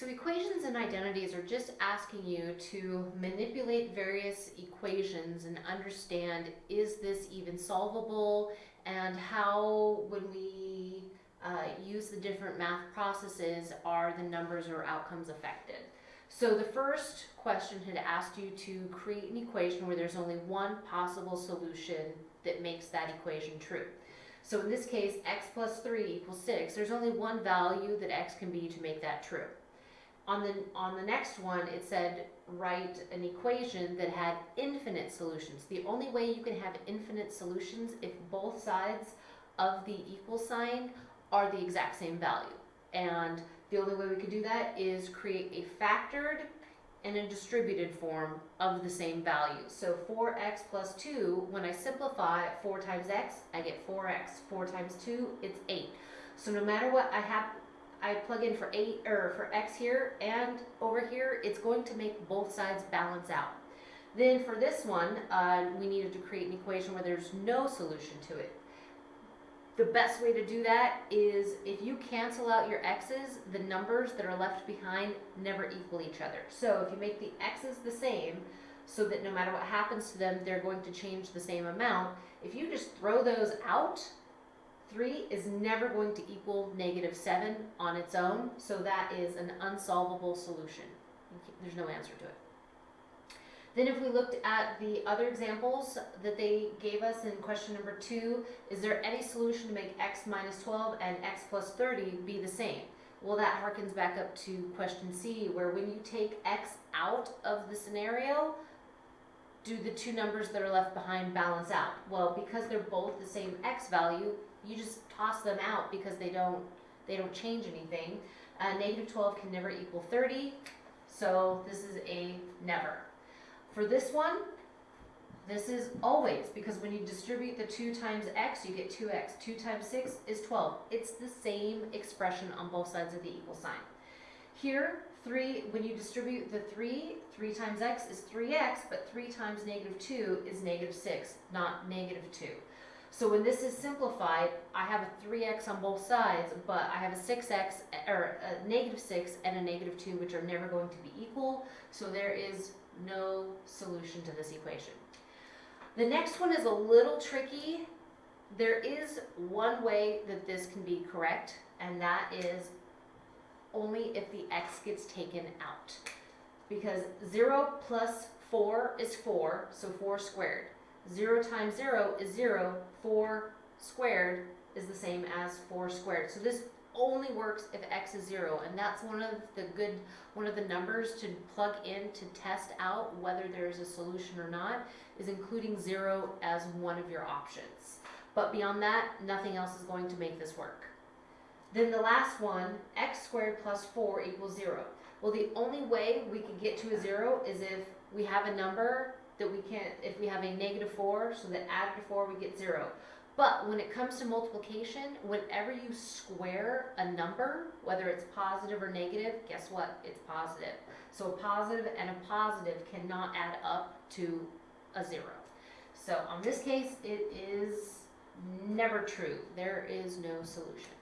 So equations and identities are just asking you to manipulate various equations and understand is this even solvable and how when we uh, use the different math processes are the numbers or outcomes affected. So the first question had asked you to create an equation where there's only one possible solution that makes that equation true. So in this case, x plus 3 equals 6. There's only one value that x can be to make that true. On the, on the next one, it said write an equation that had infinite solutions. The only way you can have infinite solutions if both sides of the equal sign are the exact same value. And the only way we could do that is create a factored and a distributed form of the same value. So 4x plus 2, when I simplify 4 times x, I get 4x. 4 times 2, it's 8. So no matter what I have, I plug in for 8 or for x here and over here, it's going to make both sides balance out. Then for this one, uh, we needed to create an equation where there's no solution to it the best way to do that is if you cancel out your x's, the numbers that are left behind never equal each other. So if you make the x's the same, so that no matter what happens to them, they're going to change the same amount, if you just throw those out, 3 is never going to equal negative 7 on its own, so that is an unsolvable solution. There's no answer to it. Then if we looked at the other examples that they gave us in question number two, is there any solution to make x minus 12 and x plus 30 be the same? Well, that harkens back up to question C, where when you take x out of the scenario, do the two numbers that are left behind balance out? Well, because they're both the same x value, you just toss them out because they don't, they don't change anything. Uh, negative 12 can never equal 30, so this is a never. For this one, this is always, because when you distribute the 2 times x, you get 2x. 2 times 6 is 12. It's the same expression on both sides of the equal sign. Here, 3, when you distribute the 3, 3 times x is 3x, but 3 times negative 2 is negative 6, not negative 2. So when this is simplified, I have a 3x on both sides, but I have a 6x, or a negative 6 and a negative 2, which are never going to be equal. So there is no solution to this equation. The next one is a little tricky. There is one way that this can be correct, and that is only if the x gets taken out. Because 0 plus 4 is 4, so 4 squared. 0 times 0 is 0, 4 squared is the same as 4 squared. So this only works if x is 0, and that's one of the good, one of the numbers to plug in to test out whether there's a solution or not, is including 0 as one of your options. But beyond that, nothing else is going to make this work. Then the last one, x squared plus 4 equals 0. Well, the only way we could get to a 0 is if we have a number that we can't, if we have a negative 4, so that added to 4 we get 0. But when it comes to multiplication, whenever you square a number, whether it's positive or negative, guess what? It's positive. So a positive and a positive cannot add up to a zero. So on this case, it is never true. There is no solution.